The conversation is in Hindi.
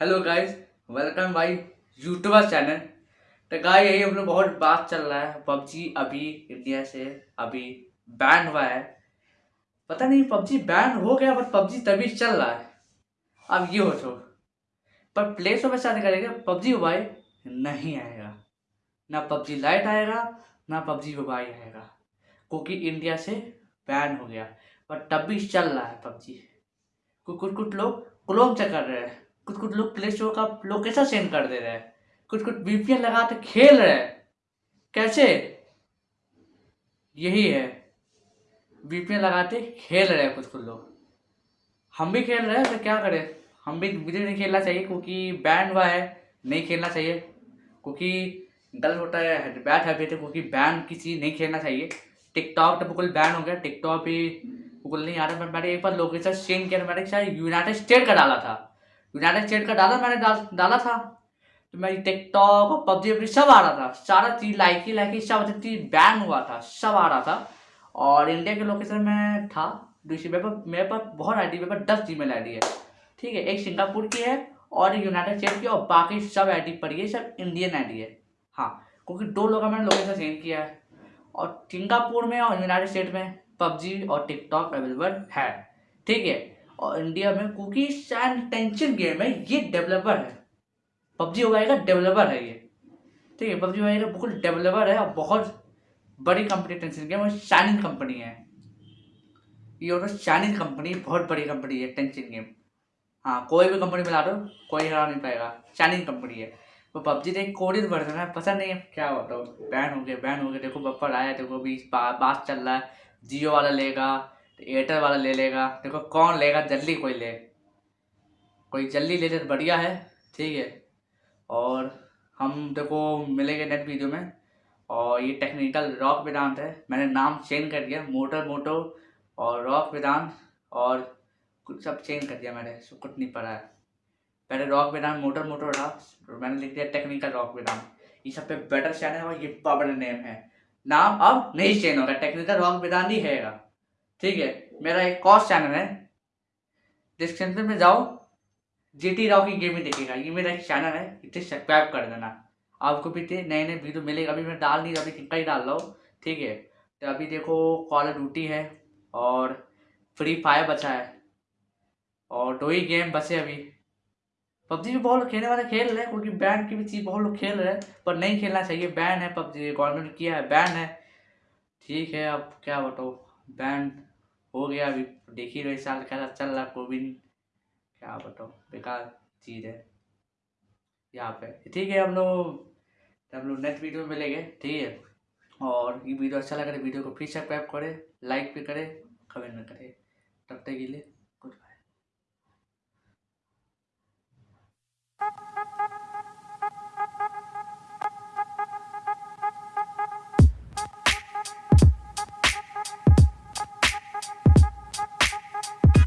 Hello guys welcome my YouTuber channel तो गाय यही हम लोग बहुत बात चल रहा है। पबजी अभी इंडिया से अभी बैन हुआ है। पता नहीं, पबजी बैन हो गया बट पबजी तभी चल रहा है। अब ये हो तो। पर प्ले स्टोर में शादी करेगा, पबजी मोबाइल नहीं आएगा। ना पबजी लाइट आएगा, ना पबजी मोबाइल आएगा। क्योंकि इंडिया से बैन हो गया। बट तब भी चल रहा है पबजी। कुछ कुछ लोग क्लोम चेक कर रहे हैं। कुछ कुछ लोग प्ले स्टोर का लोकेशन सेंड कर दे रहे हैं। कुछ कुछ वीपीएन लगाते खेल रहे हैं। कैसे? यही है। वीपीएन लगाते खेल रहे हैं कुछ कुछ लोग। हम भी खेल रहे हैं तो क्या करें? हम भी मुझे नहीं खेलना चाहिए क्योंकि बैन हुआ है। नहीं खेलना चाहिए। क्योंकि गलत होता है बैड हैबिट है, क्योंकि बैन की चीज़ नहीं खेलना चाहिए। टिकटॉक तो बिल्कुल बैन हो गया। टिकटॉक भी बिल्कुल नहीं आ रहा। मैंने एक बार लोकेशन चेंज किया मैंने यूनाइटेड स्टेट का डाला था। यूनाइटेड स्टेट का डाला मैंने डाल, डाला था। तो मेरी टिकटॉक और पबजी वबजी सब आ रहा था। सारा चीज़ लाइकी लाइकी सब चीज़ बैन हुआ था, सब आ रहा था। और इंडिया के लोकेशन में था दूसरी मेरे मेरे पास बहुत आई डी मेरे पास दस जी मेल आई डी है। ठीक है, एक सिंगापुर की है और यूनाइटेड स्टेट की और बाकी सब आई डी पड़ी है सब इंडियन आई डी है। हाँ क्योंकि दो लोग का मैंने लोकेशन सेंड किया है। और सिंगापुर में और यूनाइटेड स्टेट में पबजी और टिकटॉक अवेलेबल है। ठीक है और इंडिया में क्योंकि शायद टेंशन गेम है, ये डेवलपर है। पबजी हो का डेवलपर है ये। ठीक है, पबजी का बिल्कुल डेवलपर है, और बहुत बड़ी कंपनी टेंशन गेम और शाइनिंग कंपनी है। ये और शाइनिंग कंपनी बहुत बड़ी कंपनी है टेंशन गेम हाँ कोई भी कंपनी मिला दो, कोई हरा नहीं पाएगा। शाइनिंग कंपनी है। वो पबजी तो एक कोडित वर्जन है पता नहीं है। क्या होता है बैन हो गया बैन हो गया। देखो बप्पर आया, देखो, अभी बात चल रहा है। जियो वाला लेगा। तो एयरटेल वाला ले लेगा। देखो कौन लेगा? जल्दी कोई ले। कोई जल्दी ले ले तो बढ़िया है, ठीक है। और हम देखो मिलेंगे नेक्स्ट वीडियो में। और ये टेक्निकल रॉक वेदांत है। मैंने नाम चेंज कर दिया, मोटर मोटो और रॉक वेदांत और सब चेंज कर दिया मैंने, सब कुछ नहीं पड़ा है। पहले रॉक वेदांत, मोटर मोटो रहा मैंने लिख दिया टेक्निकल रॉक वेदांत। ये सब पे बेटर चैनल है और ये पावर नेम है। नाम अब नहीं चेंज होगा। टेक्निकल रॉक वेदांत ही है। ठीक है, मेरा एक कॉस्ट चैनल है। डिस्क्रिप्शन में जाओ जी टी राव की गेमिंग देखेगा ये मेरा एक चैनल है, इसे सब्सक्राइब कर देना। आपको भी नए नए वीडियो मिलेगा। अभी मैं डाल नहीं रहा, अभी कहीं डाल रहा हूँ। ठीक है तो अभी देखो कॉल ड्यूटी है और फ्री फायर बचा है और दो ही गेम बचे अभी। पबजी भी बहुत लोग खेलने वाले खेल रहे हैं, क्योंकि बैन की भी चीज़ बहुत लोग खेल रहे हैं, पर नहीं खेलना चाहिए। बैन है पबजी गवर्नमेंट किया है बैन है। ठीक है, अब क्या बताओ बैन हो गया अभी। देख ही रहे साल कैसा चल रहा कोविन। क्या बताओ बेकार चीज़ है। यहाँ पे। ठीक है, हम लोग हम लोग नेक्स्ट वीडियो में मिलेंगे, ठीक है? और ये वीडियो अच्छा लगा तो वीडियो को फिर सब्सक्राइब करें लाइक भी करें कमेंट में करें। तब तक के लिए